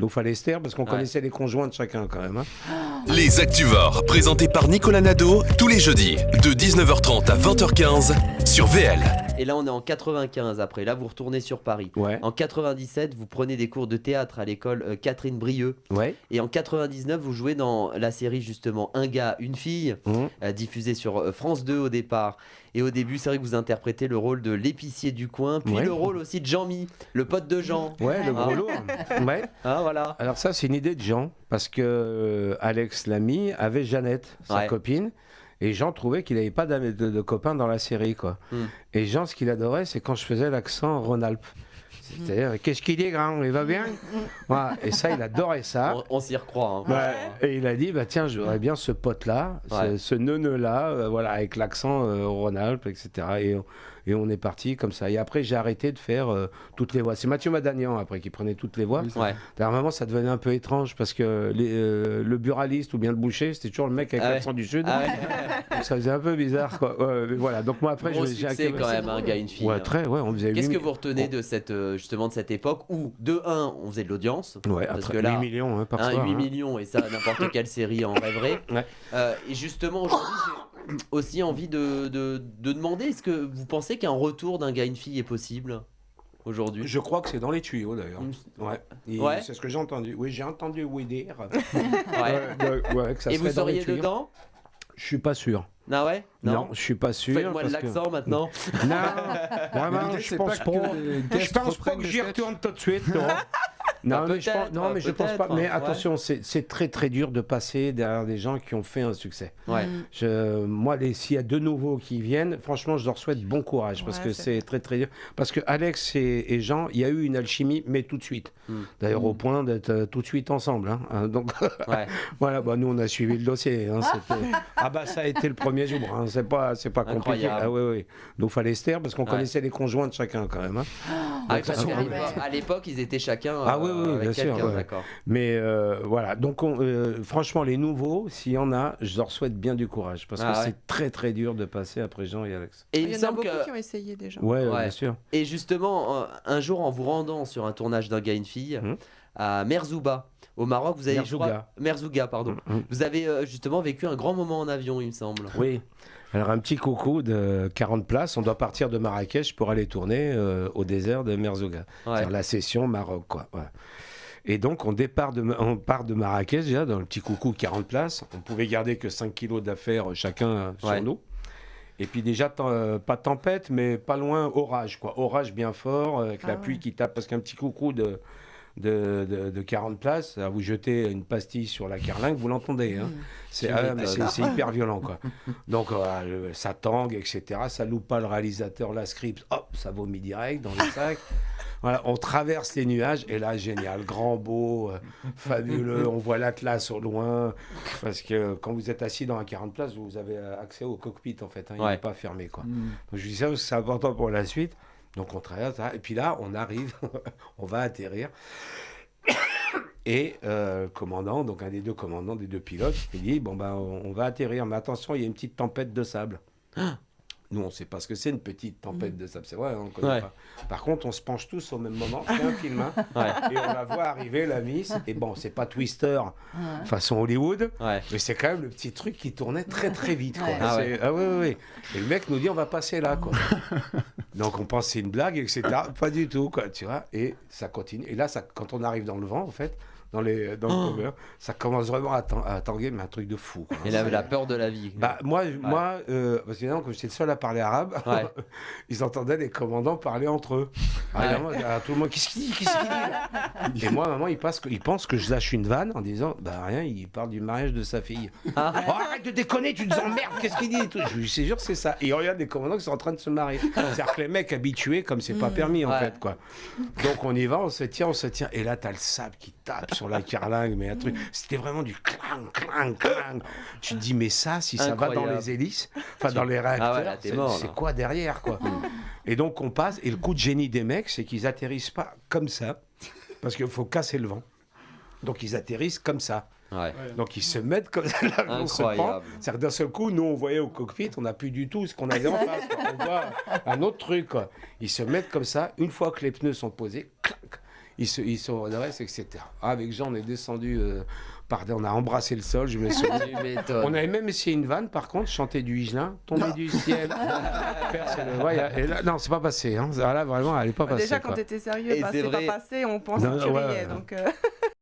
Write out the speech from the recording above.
Donc fallait se taire parce qu'on connaissait les conjoints de chacun quand même. hein. Les Activores, présentés par Nicolas Nadeau, tous les jeudis, de 19h30 à 20h15, sur VL. Et là, on est en 95 après. Là, vous retournez sur Paris. Ouais. En 97, vous prenez des cours de théâtre à l'école euh, Catherine Brieux. Ouais. Et en 99, vous jouez dans la série justement Un gars, une fille, Mhm. euh, diffusée sur euh, France 2 au départ. Et au début, c'est vrai que vous interprétez le rôle de l'épicier du coin, puis Ouais. le rôle aussi de Jean-Mi, le pote de Jean. Ouais, le gros Ah. lourd. Ouais. Ah, voilà. Alors ça, c'est une idée de Jean, parce que euh, Alex l'ami avait Jeannette, sa Ouais. copine, et Jean trouvait qu'il n'avait pas de, de copains dans la série, quoi. Hmm. Et Jean, ce qu'il adorait, c'est quand je faisais l'accent Rhône-Alpes. C'est-à-dire, qu'est-ce qu'il est grand, il va bien Voilà. Et ça, il adorait ça. On, on s'y recroit. hein. Ouais. Et il a dit, bah tiens, j'aurais bien ce pote-là, ce, ce neuneu-là, euh, voilà, avec l'accent euh, Rhône-Alpes, etc. Et, on- et on est parti comme ça. Et après, j'ai arrêté de faire euh, toutes les voix. C'est Mathieu Madanian, après, qui prenait toutes les voix. Ouais. À un moment, ça devenait un peu étrange parce que les, euh, le buraliste ou bien le boucher, c'était toujours le mec avec Ah ouais. l'accent du Sud. Ah ouais. Donc ça faisait un peu bizarre, quoi. Mais voilà. Donc moi, après, j'ai acquis- quand même, un gars, une fille. Ouais, hein. très, ouais, on faisait Qu'est-ce que vous retenez de cette, euh, justement de cette époque où, de 1, on faisait de l'audience? Ouais, Parce après, que là, 8 millions hein, par Hein, soir. 8 hein. millions, et ça, n'importe quelle série en rêverait. Ouais. Euh, et justement, aujourd'hui, j'ai aussi envie de, de, de demander est-ce que vous pensez qu'un retour d'un gars, une fille est possible aujourd'hui? Je crois que c'est dans les tuyaux d'ailleurs. Ouais. Et Ouais. C'est ce que j'ai entendu. Oui, j'ai entendu oui dire. Ouais. Ouais, ouais, que ça Et vous seriez tuyaux. dedans? Je suis pas sûr. Ah ouais? Non, je suis pas sûr. Faites-moi de parce que- l'accent maintenant. Non, vraiment, l'idée, je pense pas pas. que les Je pense pas que j'y retourne tout de suite. Non, Bah, mais, je pense, peut-être, non mais je pense pas. Mais ouais. attention, c'est c'est très très dur de passer derrière des gens qui ont fait un succès. Ouais. Je, moi, les- s'il y a deux nouveaux qui viennent, franchement, je leur souhaite bon courage parce Ouais, que c'est- c'est très très dur. Parce que Alex et, et Jean, il y a eu une alchimie, mais tout de suite. Mm. D'ailleurs, au point d'être euh, tout de suite ensemble. hein. Hein, Donc Ouais. voilà, bah, nous on a suivi le dossier. hein, c'était- ah bah ça a été le premier jour. hein, C'est pas, c'est pas compliqué. Ah oui, oui. Donc fallait se taire parce qu'on Ouais. connaissait les conjoints de chacun quand même. hein. Ah, Donc, parce ça, qu'à c'est- l'époque- à l'époque, ils étaient chacun Ah oui, euh, oui, bien sûr, ouais. d'accord. Mais euh, voilà, donc on- euh, franchement, les nouveaux, s'il y en a, je leur souhaite bien du courage parce Ah que ouais. c'est très très dur de passer après Jean et Alex. Et il, Il me y en a beaucoup que qui ont essayé déjà. Ouais, Ouais. bien sûr. Et justement, euh, un jour, en vous rendant sur un tournage d'un gars, une fille, Mhm. à Merzouba, au Maroc, vous avez, Merzouga. crois- Merzouga, pardon. Mhm. Vous avez euh, justement vécu un grand moment en avion, il me semble. Oui. Alors un petit coucou de 40 places, on doit partir de Marrakech pour aller tourner euh, au désert de Merzouga. Ouais. C'est-à-dire la session Maroc, quoi. Et donc, on, départ de, on part de Marrakech, déjà, dans le petit coucou 40 places. On pouvait garder que 5 kilos d'affaires chacun euh, sur Ouais. nous. Et puis déjà, euh, pas tempête, mais pas loin, orage, quoi. Orage bien fort, euh, avec la Ah pluie ouais. qui tape, parce qu'un petit coucou de, de, de- de 40 places, à vous jeter une pastille sur la carlingue, vous l'entendez. hein. C'est Tu ah, c'est- hyper violent, quoi. Donc, euh, ça tangue, etc. Ça loupe pas le réalisateur, la script, hop, ça vomit direct dans le sac. Voilà, on traverse les nuages et là, génial, grand beau, euh, fabuleux. On voit l'Atlas au loin. Parce que quand vous êtes assis dans un 40 places, vous avez euh, accès au cockpit en fait. hein, il Ouais. n'est pas fermé. Quoi. Mm. Donc, je dis ça parce que c'est important pour la suite. Donc on traverse. hein, et puis là, on arrive, on va atterrir. Et euh, le commandant, donc un des deux commandants, des deux pilotes, il dit Bon, ben, on, on va atterrir, mais attention, il y a une petite tempête de sable. Nous, on ne sait pas ce que c'est une petite tempête de sable, c'est vrai, on ne connaît Ouais. pas. Par contre, on se penche tous au même moment, c'est un film, hein, Ouais. et on la voit arriver, la miss, et bon, c'est pas Twister façon Hollywood, mais c'est quand même le petit truc qui tournait très très vite. Quoi. Ouais. Ah ah ouais, ouais. Et le mec nous dit on va passer là. Quoi. Donc on pense que c'est une blague, etc. Pas du tout, quoi, tu vois. Et ça continue. Et là, ça, quand on arrive dans le vent, en fait, dans, les, dans le cover, ça commence vraiment à, tang- à tanguer, mais un truc de fou. quoi. Il avait la peur de la vie. Bah, moi, moi euh, parce que évidemment, comme j'étais le seul à parler arabe, Ouais. ils entendaient les commandants parler entre eux. Ah, Ouais. évidemment, à tout le monde, qu'est-ce qu'il dit Qu'est-ce qu'il dit Et moi, maman, il, passe, que- il pense que je lâche une vanne en disant Bah rien, il parle du mariage de sa fille. Ah. Oh, arrête de déconner, tu nous emmerdes, qu'est-ce qu'il dit et. Je lui jure que c'est ça. Et il regarde des commandants qui sont en train de se marier. Les mecs habitués, comme c'est pas permis en fait, quoi. Donc on y va, on se tient, on se tient. Et là, t'as le sable qui tape sur la carlingue, mais un truc. C'était vraiment du clang, clang, clang. Tu te dis, mais ça, si ça va dans Incroyable. les hélices, enfin dans les réacteurs, Ah ouais, t'es c'est- quoi derrière, quoi? Et donc on passe, et le coup de génie des mecs, c'est qu'ils atterrissent pas comme ça, parce qu'il faut casser le vent. Donc ils atterrissent comme ça. Ouais. Donc ils se mettent comme ça, là, on se prend. Incroyable. C'est-à-dire que d'un seul coup, nous on voyait au cockpit, on n'a plus du tout ce qu'on avait en face. quoi. On voit un autre truc. quoi. Ils se mettent comme ça, une fois que les pneus sont posés, clac, il se, il se redresse, etc. Ah, avec Jean, on est descendu, euh, par, on a embrassé le sol, je me souviens. Tu. On avait même essayé une vanne, par contre, chanter du Higelin, tomber du ciel. Personne ne voit, et là, non, c'est pas passé. Hein. Là, vraiment, elle n'est pas passée. Déjà, quand quoi. t'étais sérieux, bah, c'est pas passé, on pense Non, que tu ouais, riais. ouais. Donc, euh,